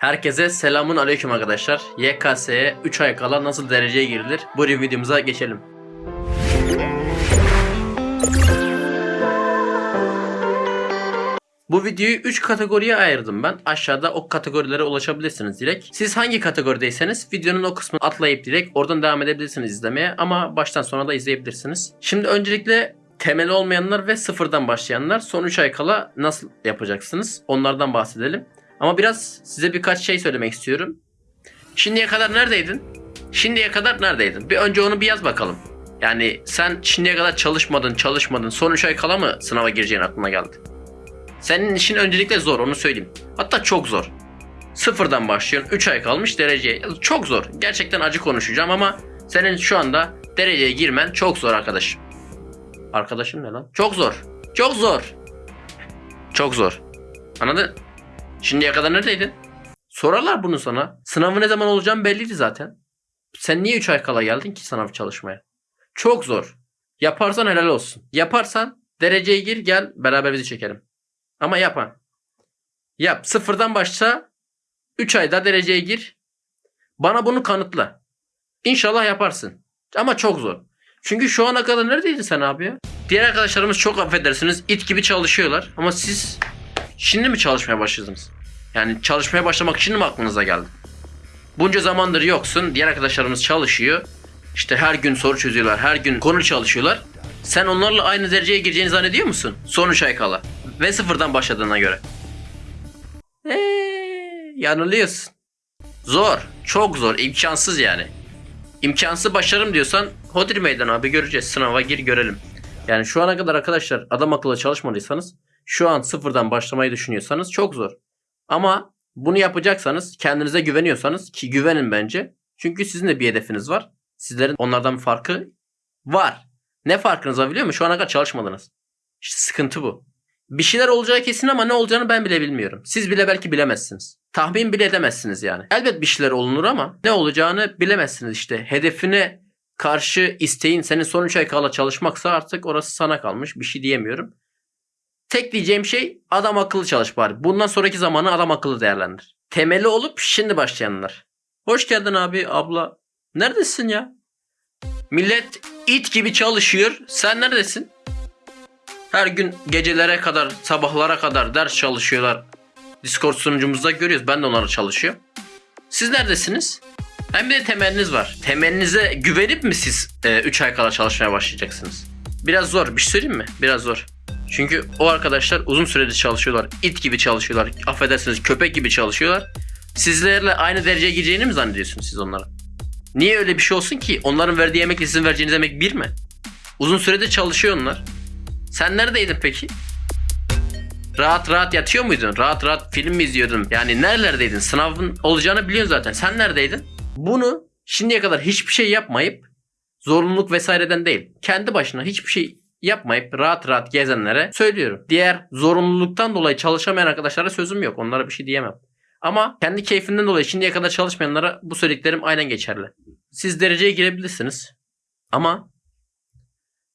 Herkese selamun aleyküm arkadaşlar. YKS'ye 3 ay kala nasıl dereceye girilir? Bu videomuza geçelim. Bu videoyu 3 kategoriye ayırdım ben. Aşağıda o kategorilere ulaşabilirsiniz direkt. Siz hangi kategorideyseniz videonun o kısmını atlayıp direkt oradan devam edebilirsiniz izlemeye ama baştan sona da izleyebilirsiniz. Şimdi öncelikle temeli olmayanlar ve sıfırdan başlayanlar son 3 ay kala nasıl yapacaksınız? Onlardan bahsedelim. Ama biraz size birkaç şey söylemek istiyorum. Şimdiye kadar neredeydin? Şimdiye kadar neredeydin? Bir önce onu bir yaz bakalım. Yani sen şimdiye kadar çalışmadın, çalışmadın. Son 3 ay kala mı sınava gireceğin aklına geldi? Senin işin öncelikle zor onu söyleyeyim. Hatta çok zor. Sıfırdan başlıyorsun. 3 ay kalmış dereceye. Çok zor. Gerçekten acı konuşacağım ama senin şu anda dereceye girmen çok zor arkadaşım. Arkadaşım ne lan? Çok zor. Çok zor. Çok zor. Anladın? Şimdiye kadar neredeydin? Sorarlar bunu sana. Sınavı ne zaman olacağım belliydi zaten. Sen niye 3 ay kala geldin ki sınav çalışmaya? Çok zor. Yaparsan helal olsun. Yaparsan dereceye gir gel beraber bizi çekelim. Ama yapma. Yap. Sıfırdan başla. 3 ayda dereceye gir. Bana bunu kanıtla. İnşallah yaparsın. Ama çok zor. Çünkü şu ana kadar neredeydin sen abi ya? Diğer arkadaşlarımız çok affedersiniz it gibi çalışıyorlar. Ama siz şimdi mi çalışmaya başladınız? Yani çalışmaya başlamak için mi aklınıza geldi? Bunca zamandır yoksun. Diğer arkadaşlarımız çalışıyor. İşte her gün soru çözüyorlar. Her gün konu çalışıyorlar. Sen onlarla aynı dereceye gireceğini zannediyor musun? Son 3 ay kala. Ve sıfırdan başladığına göre. Eee, yanılıyorsun. Zor. Çok zor. imkansız yani. İmkansız başarım diyorsan Hodir meydan abi göreceğiz. Sınava gir görelim. Yani şu ana kadar arkadaşlar adam akıllı çalışmadıysanız şu an sıfırdan başlamayı düşünüyorsanız çok zor. Ama bunu yapacaksanız kendinize güveniyorsanız ki güvenin bence. Çünkü sizin de bir hedefiniz var. Sizlerin onlardan bir farkı var. Ne farkınız var biliyor musun? Şu ana kadar çalışmadınız. İşte sıkıntı bu. Bir şeyler olacağı kesin ama ne olacağını ben bile bilmiyorum. Siz bile belki bilemezsiniz. Tahmin bile edemezsiniz yani. Elbet bir şeyler olunur ama ne olacağını bilemezsiniz işte. Hedefine karşı isteğin senin son 3 ay kala çalışmaksa artık orası sana kalmış. Bir şey diyemiyorum. Tek diyeceğim şey adam akıllı çalış bari. Bundan sonraki zamanı adam akıllı değerlendir. Temeli olup şimdi başlayanlar. Hoş geldin abi abla. Neredesin ya? Millet it gibi çalışıyor. Sen neredesin? Her gün gecelere kadar, sabahlara kadar ders çalışıyorlar. Discord sunucumuzda görüyoruz. Ben de onlara çalışıyorum. Siz neredesiniz? Hem de temeliniz var. Temelinize güvenip mi siz 3 ay kala çalışmaya başlayacaksınız? Biraz zor. Bir şey söyleyeyim mi? Biraz zor. Çünkü o arkadaşlar uzun süredir çalışıyorlar. İt gibi çalışıyorlar. Affedersiniz köpek gibi çalışıyorlar. Sizlerle aynı dereceye gireceğini mi zannediyorsunuz siz onlara? Niye öyle bir şey olsun ki? Onların verdiği yemekle sizin vereceğiniz yemek bir mi? Uzun süredir çalışıyor onlar. Sen neredeydin peki? Rahat rahat yatıyor muydun? Rahat rahat film mi izliyordun? Yani nerelerdeydin? Sınavın olacağını biliyorsun zaten. Sen neredeydin? Bunu şimdiye kadar hiçbir şey yapmayıp zorunluluk vesaireden değil. Kendi başına hiçbir şey yapmayıp rahat rahat gezenlere söylüyorum. Diğer zorunluluktan dolayı çalışamayan arkadaşlara sözüm yok. Onlara bir şey diyemem. Ama kendi keyfinden dolayı şimdiye kadar çalışmayanlara bu söylediklerim aynen geçerli. Siz dereceye girebilirsiniz. Ama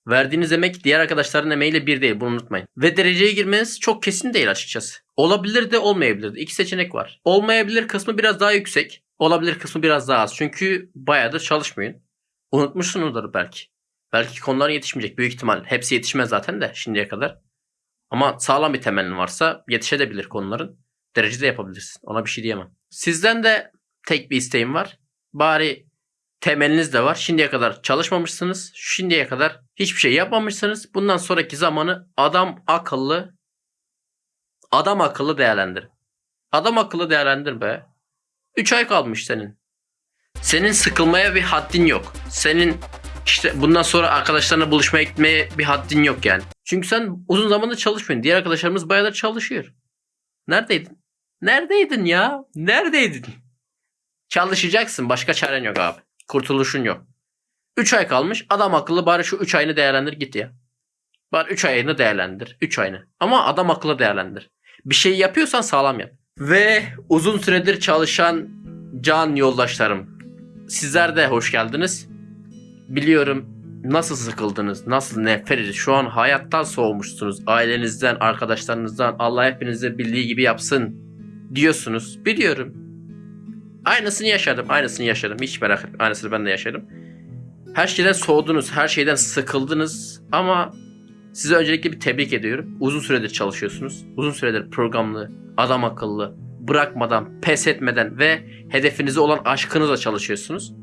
verdiğiniz emek diğer arkadaşların emeğiyle bir değil bunu unutmayın. Ve dereceye girmeniz çok kesin değil açıkçası. Olabilir de olmayabilir de. İki seçenek var. Olmayabilir kısmı biraz daha yüksek. Olabilir kısmı biraz daha az. Çünkü bayağıdır çalışmayın. Unutmuşsunuzdur belki. Belki konular yetişmeyecek büyük ihtimal. Hepsi yetişmez zaten de şimdiye kadar. Ama sağlam bir temelin varsa yetişebilir konuların. Derecede yapabilirsin. Ona bir şey diyemem. Sizden de tek bir isteğim var. Bari temeliniz de var. Şimdiye kadar çalışmamışsınız. Şimdiye kadar hiçbir şey yapmamışsınız. Bundan sonraki zamanı adam akıllı adam akıllı değerlendir. Adam akıllı değerlendir be. 3 ay kalmış senin. Senin sıkılmaya bir haddin yok. Senin işte bundan sonra arkadaşlarına buluşmaya gitmeye bir haddin yok yani. Çünkü sen uzun zamandır çalışmıyorsun. Diğer arkadaşlarımız bayağıdır çalışıyor. Neredeydin? Neredeydin ya? Neredeydin? Çalışacaksın. Başka çaren yok abi. Kurtuluşun yok. 3 ay kalmış. Adam akıllı bari şu 3 ayını değerlendir git ya. Bari 3 ayını değerlendir. 3 ayını. Ama adam akıllı değerlendir. Bir şey yapıyorsan sağlam yap. Ve uzun süredir çalışan can yoldaşlarım. Sizler de hoş geldiniz. Biliyorum nasıl sıkıldınız, nasıl nefret. Şu an hayattan soğumuşsunuz. Ailenizden, arkadaşlarınızdan Allah hepinize bildiği gibi yapsın diyorsunuz. Biliyorum. Aynısını yaşadım. Aynısını yaşadım. Hiç merak etme. Aynısını ben de yaşadım. Her şeyden soğudunuz. Her şeyden sıkıldınız. Ama size öncelikle bir tebrik ediyorum. Uzun süredir çalışıyorsunuz. Uzun süredir programlı, adam akıllı, bırakmadan, pes etmeden ve hedefinize olan aşkınızla çalışıyorsunuz.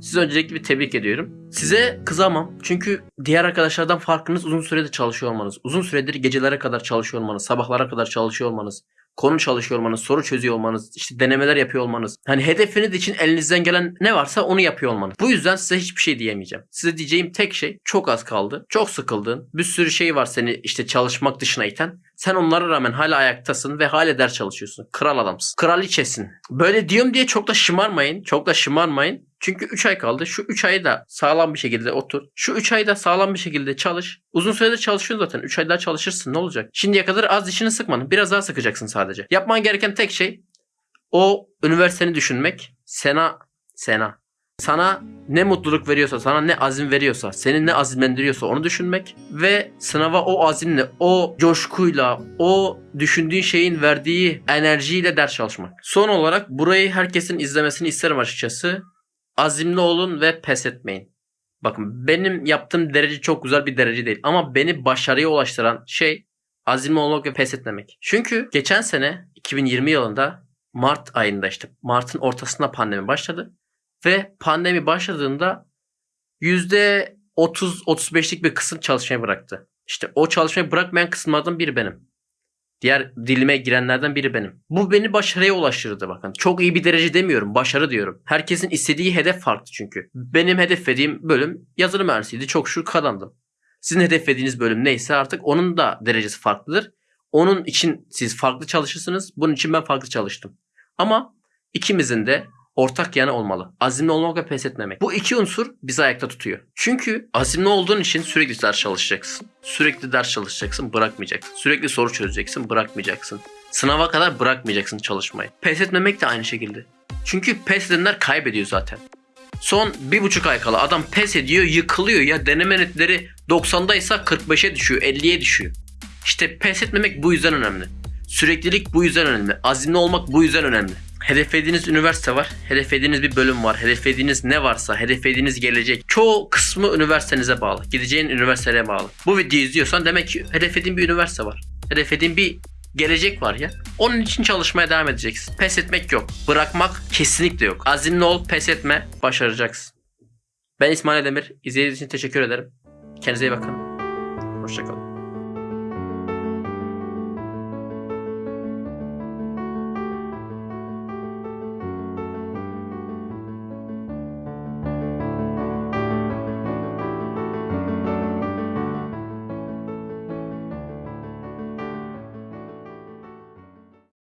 Size öncelikle bir tebrik ediyorum. Size kızamam. Çünkü diğer arkadaşlardan farkınız uzun süredir çalışıyor olmanız. Uzun süredir gecelere kadar çalışıyor olmanız. Sabahlara kadar çalışıyor olmanız. Konu çalışıyor olmanız. Soru çözüyor olmanız. işte denemeler yapıyor olmanız. Hani hedefiniz için elinizden gelen ne varsa onu yapıyor olmanız. Bu yüzden size hiçbir şey diyemeyeceğim. Size diyeceğim tek şey çok az kaldı. Çok sıkıldın. Bir sürü şey var seni işte çalışmak dışına iten. Sen onlara rağmen hala ayaktasın ve hala ders çalışıyorsun. Kral adamsın. Kraliçesin. Böyle diyorum diye çok da şımarmayın. Çok da şımarmayın. Çünkü 3 ay kaldı. Şu 3 ayı da sağlam bir şekilde otur. Şu 3 ayda sağlam bir şekilde çalış. Uzun süredir çalışıyorsun zaten. 3 ay daha çalışırsın. Ne olacak? Şimdiye kadar az dişini sıkmadın. Biraz daha sıkacaksın sadece. Yapman gereken tek şey o üniversiteni düşünmek. Sena Sena sana ne mutluluk veriyorsa, sana ne azim veriyorsa, seni ne azimlendiriyorsa onu düşünmek ve sınava o azimle, o coşkuyla, o düşündüğün şeyin verdiği enerjiyle ders çalışmak. Son olarak burayı herkesin izlemesini isterim açıkçası. Azimli olun ve pes etmeyin. Bakın benim yaptığım derece çok güzel bir derece değil ama beni başarıya ulaştıran şey azimli olmak ve pes etmemek. Çünkü geçen sene 2020 yılında Mart ayında işte Mart'ın ortasında pandemi başladı. Ve pandemi başladığında %30-35'lik bir kısım çalışmayı bıraktı. İşte o çalışmayı bırakmayan kısımlardan biri benim. Diğer dilime girenlerden biri benim. Bu beni başarıya ulaştırdı bakın. Çok iyi bir derece demiyorum. Başarı diyorum. Herkesin istediği hedef farklı çünkü. Benim hedeflediğim bölüm yazılım mühendisiydi. Çok şükür kazandım. Sizin hedeflediğiniz bölüm neyse artık onun da derecesi farklıdır. Onun için siz farklı çalışırsınız. Bunun için ben farklı çalıştım. Ama ikimizin de ortak yanı olmalı. Azimli olmak ve pes etmemek. Bu iki unsur bizi ayakta tutuyor. Çünkü azimli olduğun için sürekli ders çalışacaksın. Sürekli ders çalışacaksın, bırakmayacaksın. Sürekli soru çözeceksin, bırakmayacaksın. Sınava kadar bırakmayacaksın çalışmayı. Pes etmemek de aynı şekilde. Çünkü pes edenler kaybediyor zaten. Son bir buçuk ay kala adam pes ediyor, yıkılıyor ya deneme netleri 90'daysa 45'e düşüyor, 50'ye düşüyor. İşte pes etmemek bu yüzden önemli. Süreklilik bu yüzden önemli. Azimli olmak bu yüzden önemli. Hedeflediğiniz üniversite var. Hedeflediğiniz bir bölüm var. Hedeflediğiniz ne varsa, hedeflediğiniz gelecek. Çoğu kısmı üniversitenize bağlı. Gideceğin üniversiteye bağlı. Bu videoyu izliyorsan demek ki hedeflediğin bir üniversite var. Hedeflediğin bir gelecek var ya. Onun için çalışmaya devam edeceksin. Pes etmek yok. Bırakmak kesinlikle yok. Azimli ol, pes etme, başaracaksın. Ben İsmail Demir. İzlediğiniz için teşekkür ederim. Kendinize iyi bakın. Hoşçakalın.